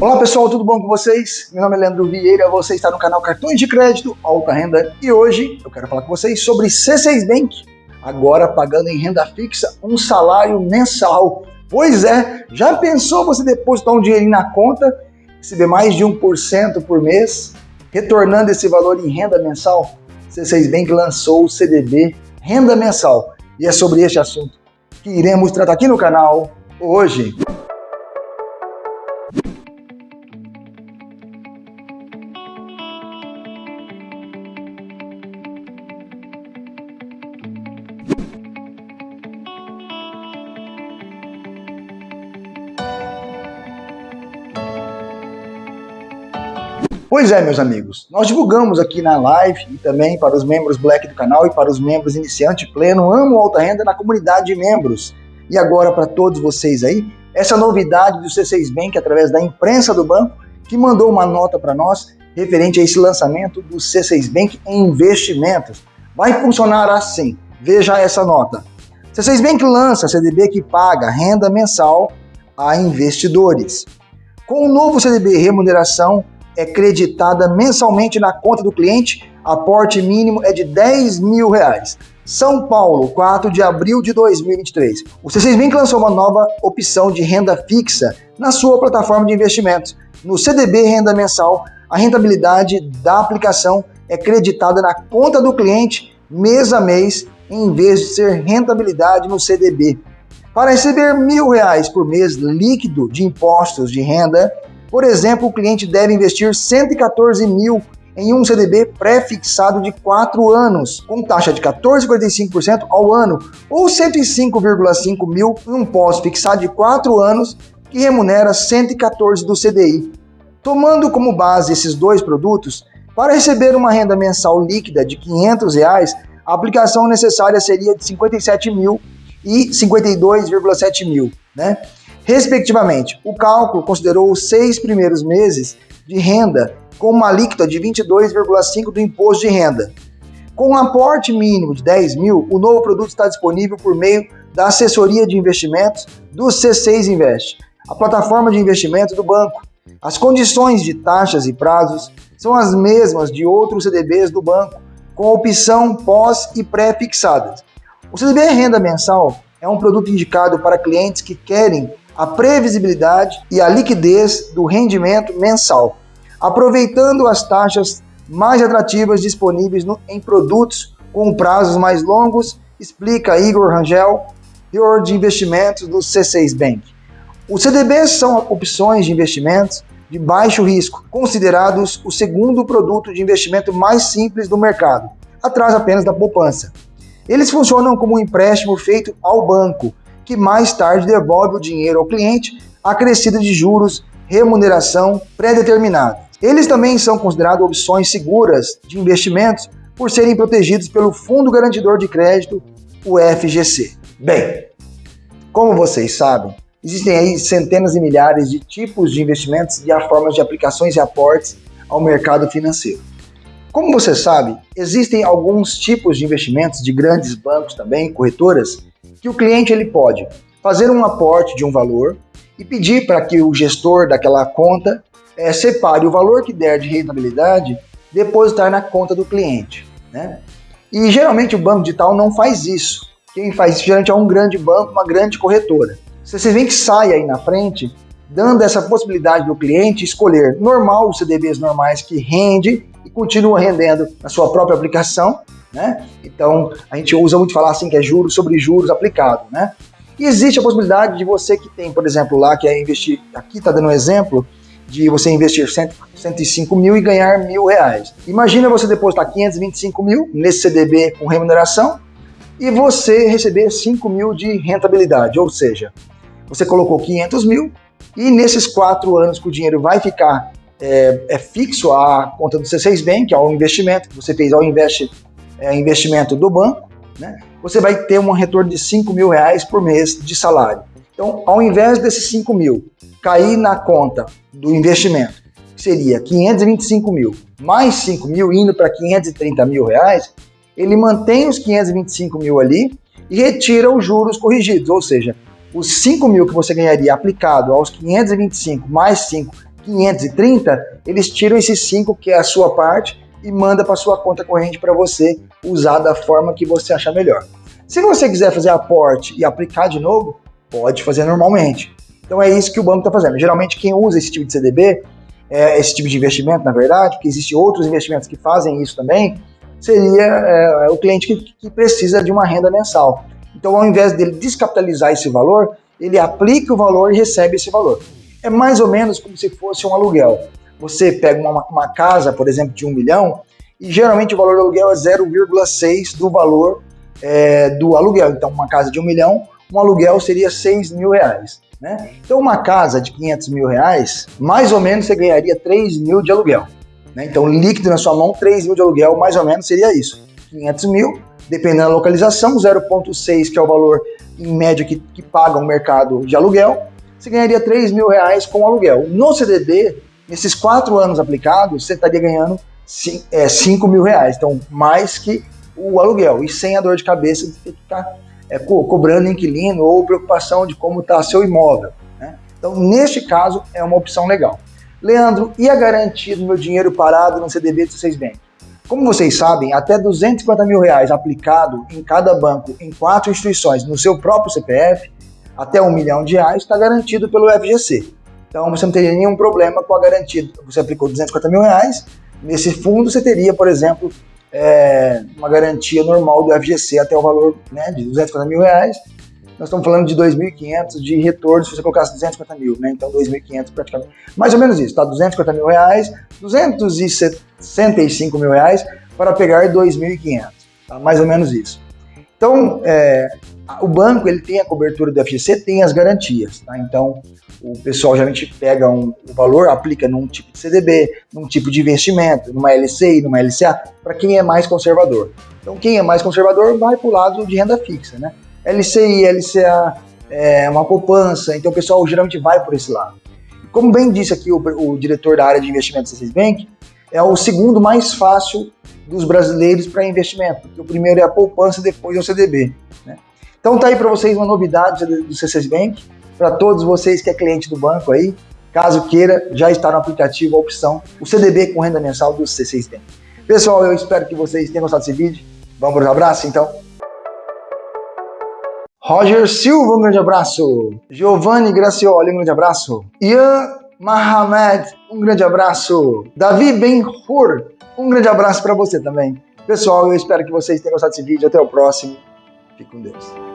Olá pessoal, tudo bom com vocês? Meu nome é Leandro Vieira, você está no canal Cartões de Crédito Alta Renda e hoje eu quero falar com vocês sobre C6 Bank, agora pagando em renda fixa um salário mensal. Pois é, já pensou você depositar um dinheirinho na conta, receber mais de 1% por mês, retornando esse valor em renda mensal? C6 Bank lançou o CDB Renda Mensal e é sobre este assunto que iremos tratar aqui no canal hoje. Pois é, meus amigos, nós divulgamos aqui na live e também para os membros Black do canal e para os membros iniciante pleno, amo alta renda na comunidade de membros. E agora para todos vocês aí, essa novidade do C6 Bank através da imprensa do banco, que mandou uma nota para nós referente a esse lançamento do C6 Bank em investimentos. Vai funcionar assim, veja essa nota. C6 Bank lança CDB que paga renda mensal a investidores. Com o novo CDB remuneração é creditada mensalmente na conta do cliente, aporte mínimo é de 10 mil reais. São Paulo, 4 de abril de 2023. O C6 Bank lançou uma nova opção de renda fixa na sua plataforma de investimentos. No CDB Renda Mensal, a rentabilidade da aplicação é creditada na conta do cliente mês a mês, em vez de ser rentabilidade no CDB. Para receber mil reais por mês líquido de impostos de renda, por exemplo, o cliente deve investir 114 mil em um CDB pré-fixado de 4 anos, com taxa de 14,45% ao ano, ou 105,5 mil em um pós-fixado de 4 anos, que remunera 114 do CDI. Tomando como base esses dois produtos, para receber uma renda mensal líquida de 500 reais, a aplicação necessária seria de 57 mil e 52,7 mil, né? Respectivamente. O cálculo considerou os seis primeiros meses de renda com uma alíquota de 22,5% do imposto de renda. Com um aporte mínimo de 10 mil, o novo produto está disponível por meio da assessoria de investimentos do C6 Invest, a plataforma de investimento do banco. As condições de taxas e prazos são as mesmas de outros CDBs do banco, com opção pós e pré-fixadas. O CDB Renda Mensal é um produto indicado para clientes que querem a previsibilidade e a liquidez do rendimento mensal, aproveitando as taxas mais atrativas disponíveis no, em produtos com prazos mais longos, explica Igor Rangel, teor de investimentos do C6 Bank. Os CDBs são opções de investimentos de baixo risco, considerados o segundo produto de investimento mais simples do mercado, atrás apenas da poupança. Eles funcionam como um empréstimo feito ao banco, que mais tarde devolve o dinheiro ao cliente acrescido de juros, remuneração pré-determinada. Eles também são considerados opções seguras de investimentos por serem protegidos pelo Fundo Garantidor de Crédito, o FGC. Bem, como vocês sabem, existem aí centenas e milhares de tipos de investimentos e há formas de aplicações e aportes ao mercado financeiro. Como você sabe, existem alguns tipos de investimentos de grandes bancos também, corretoras, que o cliente ele pode fazer um aporte de um valor e pedir para que o gestor daquela conta é, separe o valor que der de rentabilidade depositar na conta do cliente. Né? E geralmente o banco digital não faz isso. Quem faz isso geralmente é um grande banco, uma grande corretora. Você vê que sai aí na frente, dando essa possibilidade do cliente escolher normal, os CDBs normais que rende e continua rendendo na sua própria aplicação, né? Então, a gente usa muito falar assim que é juros sobre juros aplicado, né? E existe a possibilidade de você que tem, por exemplo, lá que é investir, aqui está dando um exemplo, de você investir 100, 105 mil e ganhar mil reais. Imagina você depositar 525 mil nesse CDB com remuneração e você receber 5 mil de rentabilidade, ou seja, você colocou 500 mil e nesses quatro anos que o dinheiro vai ficar é, é fixo à conta do C6 Bank, ao investimento que você fez ao investe é, investimento do banco, né, você vai ter um retorno de 5 mil reais por mês de salário. Então, ao invés desses 5 mil cair na conta do investimento, que seria 525 mil, mais 5 mil indo para 530 mil reais, ele mantém os 525 mil ali e retira os juros corrigidos, ou seja, os 5 mil que você ganharia aplicado aos 525 mais 5 530, eles tiram esses 5 que é a sua parte e manda para sua conta corrente para você usar da forma que você achar melhor. Se você quiser fazer aporte e aplicar de novo, pode fazer normalmente. Então é isso que o banco está fazendo. Geralmente quem usa esse tipo de CDB, é, esse tipo de investimento, na verdade, porque existem outros investimentos que fazem isso também, seria é, o cliente que, que precisa de uma renda mensal. Então, ao invés dele descapitalizar esse valor, ele aplica o valor e recebe esse valor. É mais ou menos como se fosse um aluguel. Você pega uma, uma casa, por exemplo, de um milhão, e geralmente o valor do aluguel é 0,6 do valor é, do aluguel. Então, uma casa de um milhão, um aluguel seria 6 mil reais. Né? Então, uma casa de 500 mil reais, mais ou menos você ganharia 3 mil de aluguel. Né? Então, líquido na sua mão, 3 mil de aluguel, mais ou menos seria isso. 500 mil, dependendo da localização, 0,6 que é o valor em média que, que paga o mercado de aluguel, você ganharia 3 mil reais com aluguel. No CDB, nesses quatro anos aplicados, você estaria ganhando 5 é, mil reais, então mais que o aluguel, e sem a dor de cabeça de ficar é, co cobrando inquilino ou preocupação de como está seu imóvel. Né? Então, neste caso, é uma opção legal. Leandro, e a garantia do meu dinheiro parado no CDB do C6 Bank? Como vocês sabem, até 250 mil reais aplicado em cada banco em quatro instituições no seu próprio CPF, até um milhão de reais, está garantido pelo FGC. Então você não teria nenhum problema com a garantia. Você aplicou 250 mil reais, nesse fundo você teria, por exemplo, é, uma garantia normal do FGC até o valor né, de 250 mil reais. Nós estamos falando de 2.500 de retorno se você colocasse 250 mil, né? Então 2.500 praticamente. Mais ou menos isso, tá? 250 mil reais, 265 mil reais para pegar 2.500, tá? Mais ou menos isso. Então, é, o banco ele tem a cobertura do FGC, tem as garantias, tá? Então, o pessoal geralmente pega um, o valor, aplica num tipo de CDB, num tipo de investimento, numa LCI, numa LCA, para quem é mais conservador. Então, quem é mais conservador vai para o lado de renda fixa, né? LCI, LCA, é, uma poupança, então o pessoal geralmente vai por esse lado. Como bem disse aqui o, o diretor da área de investimentos da Bank, é o segundo mais fácil dos brasileiros para investimento, o primeiro é a poupança, depois é o CDB. Né? Então tá aí para vocês uma novidade do C6 Bank, para todos vocês que é cliente do banco aí, caso queira, já está no aplicativo a opção, o CDB com renda mensal do C6 Bank. Pessoal, eu espero que vocês tenham gostado desse vídeo. Vamos para os abraços, então? Roger Silva, um grande abraço. Giovanni Gracioli, um grande abraço. Ian Mahamed, um grande abraço. Davi Ben-Hur, um grande abraço para você também. Pessoal, eu espero que vocês tenham gostado desse vídeo. Até o próximo. Fique com Deus.